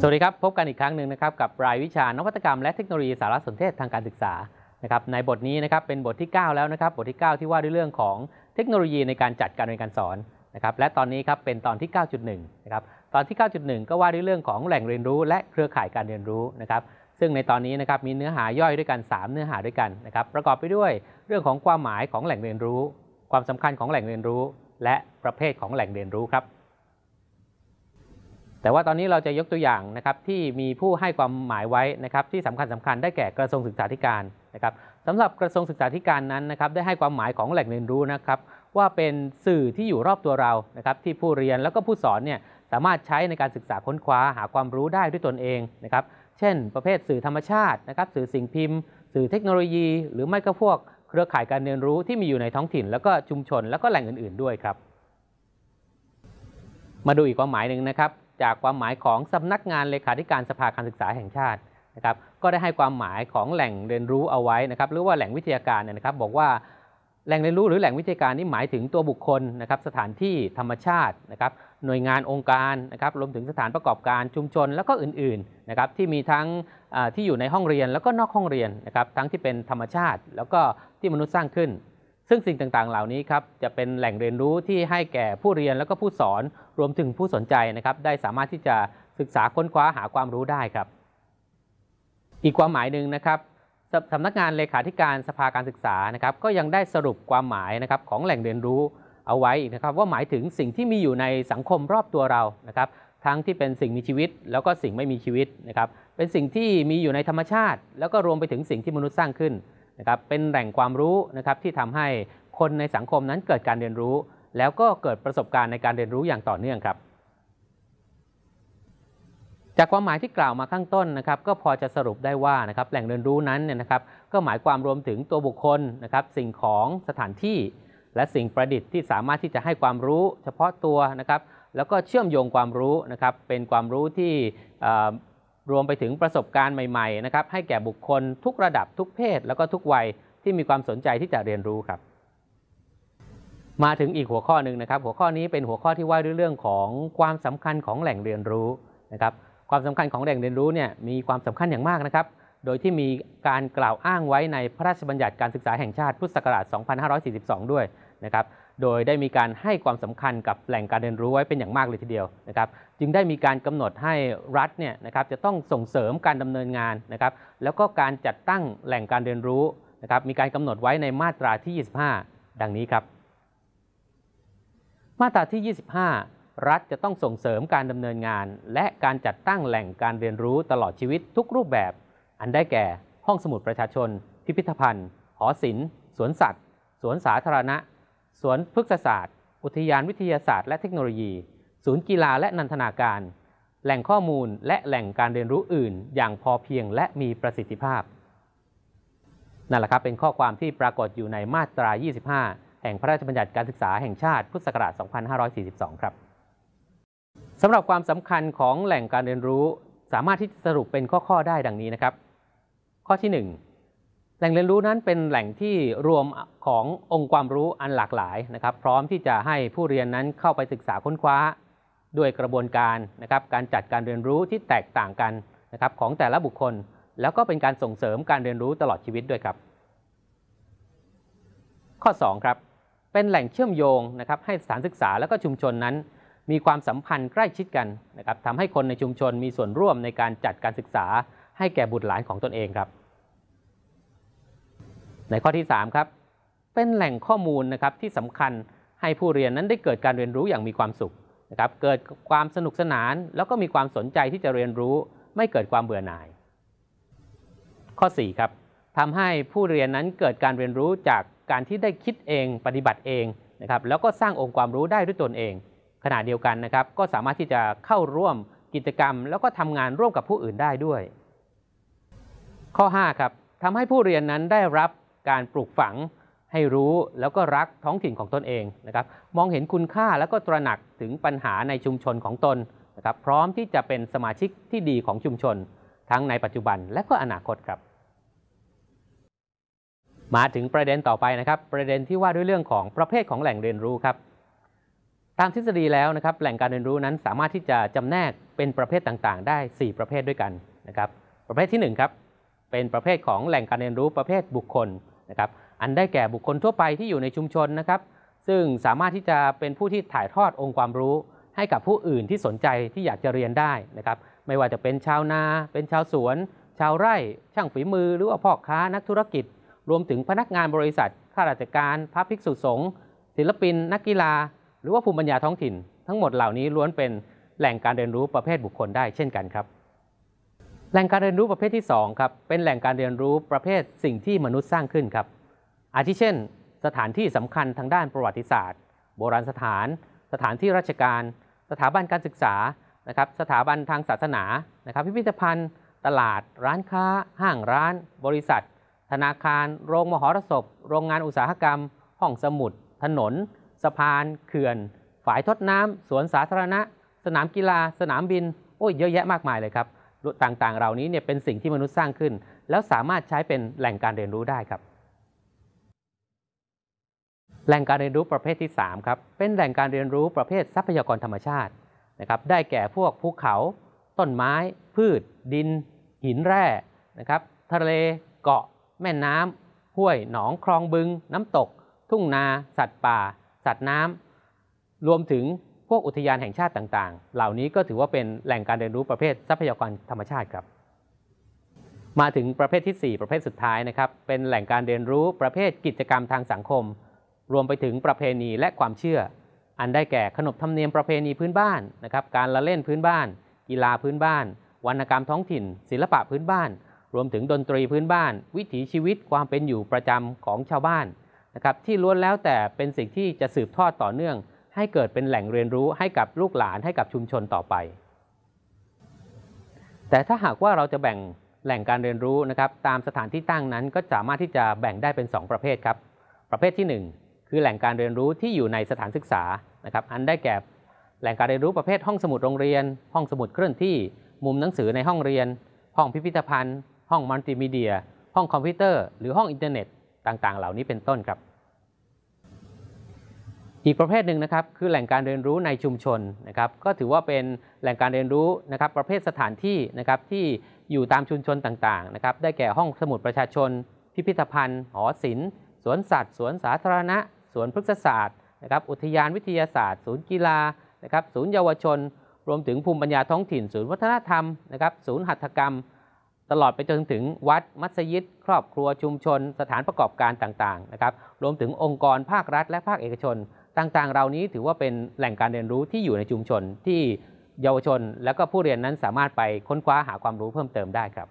สวัสดีครับ พบกันอีกครั้งหนึ่งนะครับกับรายวิชานวัตกรรมและเทคโนโลยีสารสนเทศทางการศึกษานะครับในบทนี้นะครับเป็นบทที่ 9 แล้วนะครับบทที่ 9 ที่ว่าด้วยเรื่องของเทคโนโลยีในการจัดการเรียนการสอนนะครับและตอนนี้ครับเป็นตอนที่ 9.1นะครับตอนที่ 9.1 ก็ว่าด้วยเรื่องของแหล่งเรียนรู้ และเครือข่ายการเรียนรู้นะครับซึ่งในตอนนี้นะครับมีเนื้อหาย่อยด้วยกัน 3 เนื้อหาด้วยกันนะครับประกอบไปด้วยเรื่องของความหมายของแหล่งเรียนรู้ ความสำคัญของแหล่งเรียนรู้ และประเภทของแหล่งเรียนรู้ครับ แต่ว่าตอนนี้เราจะยกตัวอย่างนะครับที่มีผู้ให้ความหมายไว้นะครับที่สำคัญสำคัญได้แก่กระทรวงศึกษาธิการนะครับสำหรับกระทรวงศึกษาธิการนั้นนะครับได้ให้ความหมายของแหล่งเรียนรู้นะครับว่าเป็นสื่อที่อยู่รอบตัวเรานะครับที่ผู้เรียนแล้วก็ผู้สอนเนี่ยสามารถใช้ในการศึกษาค้นคว้าหาความรู้ได้ด้วยตนเองนะครับเช่น ประเภทสื่อธรรมชาตินะครับสื่อสิ่งพิมพ์ สื่อเทคโนโลยี หรือไม่ก็พวกเครือข่ายการเรียนรู้ที่มีอยู่ในท้องถิ่น แล้วก็ชุมชน แล้วก็แหล่งอื่น ๆ ด้วยครับ มาดูอีกความหมายหนึ่งนะครับ จากความหมายของสำนักงานเลขาธิการสภาการศึกษาแห่งชาตินะครับก็ได้ให้ความหมายของแหล่งเรียนรู้เอาไว้นะครับหรือว่าแหล่งวิทยาการเนี่ยนะครับบอกว่าแหล่งเรียนรู้หรือแหล่งวิทยาการนี่หมายถึงตัวบุคคลนะครับสถานที่ธรรมชาตินะครับหน่วยงานองค์การนะครับรวมถึงสถานประกอบการชุมชนแล้วก็อื่นๆนะครับที่มีทั้งที่อยู่ในห้องเรียนแล้วก็นอกห้องเรียนนะครับทั้งที่เป็นธรรมชาติ แล้วก็ที่มนุษย์สร้างขึ้น ซึ่งสิ่งต่างๆ เหล่านี้ครับจะเป็นแหล่งเรียนรู้ที่ให้แก่ผู้เรียนแล้วก็ผู้สอนรวมถึงผู้สนใจนะครับได้สามารถที่จะศึกษาค้นคว้าหาความรู้ได้ครับ อีกความหมายหนึ่งนะครับสำนักงานเลขาธิการสภาการศึกษานะครับก็ยังได้สรุปความหมายนะครับของแหล่งเรียนรู้เอาไว้อีกนะครับว่าหมายถึงสิ่งที่มีอยู่ในสังคมรอบตัวเรานะครับทั้งที่เป็นสิ่งมีชีวิต แล้วก็สิ่งไม่มีชีวิตนะครับเป็นสิ่งที่มีอยู่ในธรรมชาติ แล้วก็รวมไปถึงสิ่งที่มนุษย์สร้างขึ้น นะครับเป็นแหล่งความรู้นะครับที่ทำให้คนในสังคมนั้นเกิดการเรียนรู้ แล้วก็เกิดประสบการณ์ในการเรียนรู้อย่างต่อเนื่องครับจากความหมายที่กล่าวมาข้างต้นนะครับก็พอจะสรุปได้ว่านะครับแหล่งเรียนรู้นั้นเนี่ยนะครับก็หมายความรวมถึงตัวบุคคลนะครับสิ่งของสถานที่ และสิ่งประดิษฐ์ที่สามารถที่จะให้ความรู้ เฉพาะตัวนะครับแล้วก็เชื่อมโยงความรู้นะครับเป็นความรู้ที่ รวมไปถึงประสบการณ์ใหม่ๆนะครับให้แก่บุคคลทุกระดับทุกเพศ แล้วก็ทุกวัยที่มีความสนใจที่จะเรียนรู้ครับ มาถึงอีกหัวข้อหนึ่งนะครับ หัวข้อนี้เป็นหัวข้อที่ว่าด้วยเรื่องของความสำคัญของแหล่งเรียนรู้นะครับความสำคัญของแหล่งเรียนรู้เนี่ยมีความสำคัญอย่างมากนะครับ โดยที่มีการกล่าวอ้างไว้ในพระราชบัญญัติการศึกษาแห่งชาติพุทธศักราช 2542 ด้วยนะครับ โดยได้มีการให้ความสำคัญกับแหล่งการเรียนรู้ไว้เป็นอย่างมากเลยทีเดียวนะครับ จึงได้มีการกำหนดให้รัฐเนี่ยนะครับจะต้องส่งเสริมการดำเนินงานนะครับ แล้วก็การจัดตั้งแหล่งการเรียนรู้นะครับ มีการกำหนดไว้ในมาตราที่ 25 ดังนี้ครับ มาตราที่ 25รัฐจะต้องส่งเสริมการดำเนินงาน และการจัดตั้งแหล่งการเรียนรู้ตลอดชีวิตทุกรูปแบบ อันได้แก่ห้องสมุดประชาชน พิพิธภัณฑ์ หอศิลป์สวนสัตว์ สวนสาธารณะ สวนพฤกษศาสตร์ อุทยานวิทยาศาสตร์และเทคโนโลยี ศูนย์กีฬาและนันทนาการ แหล่งข้อมูลและแหล่งการเรียนรู้อื่น อย่างพอเพียงและมีประสิทธิภาพ นั่นแหละครับเป็นข้อความที่ปรากฏอยู่ในมาตรา 25 แห่งพระราชบัญญัติการศึกษาแห่งชาติพุทธศักราช 2542 ครับสำหรับความสำคัญของแหล่งการเรียนรู้ สามารถที่จะสรุปเป็นข้อ ๆ ได้ดังนี้นะครับ ข้อที่ 1 แหล่งเรียนรู้นั้นเป็นแหล่งที่รวมขององค์ความรู้อันหลากหลายนะครับ พร้อมที่จะให้ผู้เรียนนั้นเข้าไปศึกษาค้นคว้า ด้วยกระบวนการนะครับ การจัดการเรียนรู้ที่แตกต่างกันนะครับของแต่ละบุคคล แล้วก็เป็นการส่งเสริมการเรียนรู้ตลอดชีวิตด้วยครับ ข้อ 2 ครับ เป็นแหล่งเชื่อมโยงนะครับให้สถานศึกษาและก็ชุมชนนั้น มีความสัมพันธ์ใกล้ชิดกันนะครับทำให้คนในชุมชนมีส่วนร่วมในการจัดการศึกษา ให้แก่บุตรหลานของตนเองครับ ในข้อที่ 3 ครับ เป็นแหล่งข้อมูลนะครับที่สำคัญให้ผู้เรียนนั้นได้เกิดการเรียนรู้อย่างมีความสุขนะครับเกิดความสนุกสนาน แล้วก็มีความสนใจที่จะเรียนรู้ ไม่เกิดความเบื่อหน่าย ข้อ4ครับทำให้ผู้เรียนนั้นเกิดการเรียนรู้จากการที่ได้คิดเองปฏิบัติเองนะครับแล้วก็สร้างองค์ความรู้ได้ด้วยตนเอง ขณะเดียวกันนะครับก็สามารถที่จะเข้าร่วมกิจกรรม แล้วก็ทำงานร่วมกับผู้อื่นได้ด้วย ข้อ 5 ครับทำให้ผู้เรียนนั้นได้รับการปลูกฝังให้รู้แล้วก็รักท้องถิ่นของตนเองนะครับ มองเห็นคุณค่าแล้วก็ตระหนักถึงปัญหาในชุมชนของตนนะครับพร้อมที่จะเป็นสมาชิกที่ดีของชุมชน ทั้งในปัจจุบันและก็อนาคตครับ มาถึงประเด็นต่อไปนะครับ ประเด็นที่ว่าด้วยเรื่องของประเภทของแหล่งเรียนรู้ครับ ตามทฤษฎีแล้วนะครับ แหล่งการเรียนรู้นั้นสามารถที่จะจำแนกเป็นประเภทต่างๆ ได้ 4 ประเภทด้วยกันนะครับ ประเภทที่1ครับ เป็นประเภทของแหล่งการเรียนรู้ประเภทบุคคลนะครับอันได้แก่บุคคลทั่วไปที่อยู่ในชุมชนนะครับ ซึ่งสามารถที่จะเป็นผู้ที่ถ่ายทอดองค์ความรู้ ให้กับผู้อื่นที่สนใจที่อยากจะเรียนได้นะครับไม่ว่าจะเป็นชาวนา เป็นชาวสวน ชาวไร่ ช่างฝีมือ หรือว่าพ่อค้านักธุรกิจ รวมถึงพนักงานบริษัทข้าราชการพระภิกษุสงฆ์ศิลปิน นักกีฬา หรือว่าภูมิปัญญาท้องถิ่น ทั้งหมดเหล่านี้ล้วนเป็นแหล่งการเรียนรู้ประเภทบุคคลได้เช่นกันครับ แหล่งการเรียนรู้ประเภทที่2ครับเป็นแหล่งการเรียนรู้ประเภทสิ่งที่มนุษย์สร้างขึ้นครับ อาทิเช่น สถานที่สำคัญทางด้านประวัติศาสตร์ โบราณสถาน สถานที่ราชการ สถาบันการศึกษานะครับสถาบันทางศาสนานะครับพิพิธภัณฑ์ ตลาด ร้านค้า ห้างร้าน บริษัท ธนาคาร โรงมหรสพ โรงงานอุตสาหกรรม ห้องสมุด ถนน สะพาน เขื่อน ฝายทดน้ำสวนสาธารณะ สนามกีฬา สนามบินโอ้ยเยอะแยะมากมายเลยครับ ต่างๆ เหล่านี้เนี่ยเป็นสิ่งที่มนุษย์สร้างขึ้น แล้วสามารถใช้เป็นแหล่งการเรียนรู้ได้ครับ แหล่งการเรียนรู้ประเภทที่3ครับเป็นแหล่งการเรียนรู้ประเภททรัพยากรธรรมชาตินะครับได้แก่พวกภูเขา ต้นไม้ พืช ดิน หินแร่นะครับทะเลเกาะ แม่น้ำห้วยหนองคลองบึง น้ำตก ทุ่งนา สัตว์ป่า สัตว์น้ำรวมถึง พวกอุทยานแห่งชาติต่างๆ เหล่านี้ก็ถือว่าเป็นแหล่งการเรียนรู้ประเภททรัพยากรธรรมชาติครับ มาถึงประเภทที่ 4 ประเภทสุดท้ายนะครับ เป็นแหล่งการเรียนรู้ประเภทกิจกรรมทางสังคม รวมไปถึงประเพณีและความเชื่อ อันได้แก่ขนบธรรมเนียมประเพณีพื้นบ้านนะครับ การละเล่นพื้นบ้าน กีฬาพื้นบ้าน วรรณกรรมท้องถิ่น ศิลปะพื้นบ้าน รวมถึงดนตรีพื้นบ้าน วิถีชีวิตความเป็นอยู่ประจำของชาวบ้านนะครับที่ล้วนแล้วแต่เป็นสิ่งที่จะสืบทอดต่อเนื่อง ให้เกิดเป็นแหล่งเรียนรู้ให้กับลูกหลานให้กับชุมชนต่อไป แต่ถ้าหากว่าเราจะแบ่งแหล่งการเรียนรู้นะครับตามสถานที่ตั้งนั้นก็สามารถที่จะแบ่งได้เป็น 2 ประเภทครับ ประเภทที่ 1 คือแหล่งการเรียนรู้ที่อยู่ในสถานศึกษานะครับอันได้แก่แหล่งการเรียนรู้ประเภทห้องสมุดโรงเรียน ห้องสมุดเคลื่อนที่ มุมหนังสือในห้องเรียน ห้องพิพิธภัณฑ์ ห้องมัลติมีเดีย ห้องคอมพิวเตอร์ หรือห้องอินเทอร์เน็ต ต่างๆ เหล่านี้เป็นต้นครับ อีกประเภทหนึ่งนะครับคือแหล่งการเรียนรู้ในชุมชนนะครับก็ถือว่าเป็นแหล่งการเรียนรู้นะครับประเภทสถานที่นะครับที่อยู่ตามชุมชนต่างๆนะครับได้แก่ห้องสมุดประชาชน พิพิธภัณฑ์ หอศิลป์ สวนสัตว์ สวนสาธารณะ สวนพฤกษศาสตร์นะครับอุทยานวิทยาศาสตร์ ศูนย์กีฬานะครับศูนย์เยาวชน รวมถึงภูมิปัญญาท้องถิ่น ศูนย์วัฒนธรรมนะครับศูนย์หัตถกรรม ตลอดไปจนถึงวัดมัสยิด ครอบครัวชุมชน สถานประกอบการต่างๆนะครับรวมถึงองค์กรภาครัฐ และภาคเอกชน ต่างๆ เหล่านี้ถือว่าเป็นแหล่งการเรียนรู้ที่อยู่ในชุมชนที่เยาวชน และก็ผู้เรียนนั้นสามารถไปค้นคว้าหาความรู้เพิ่มเติมได้ครับ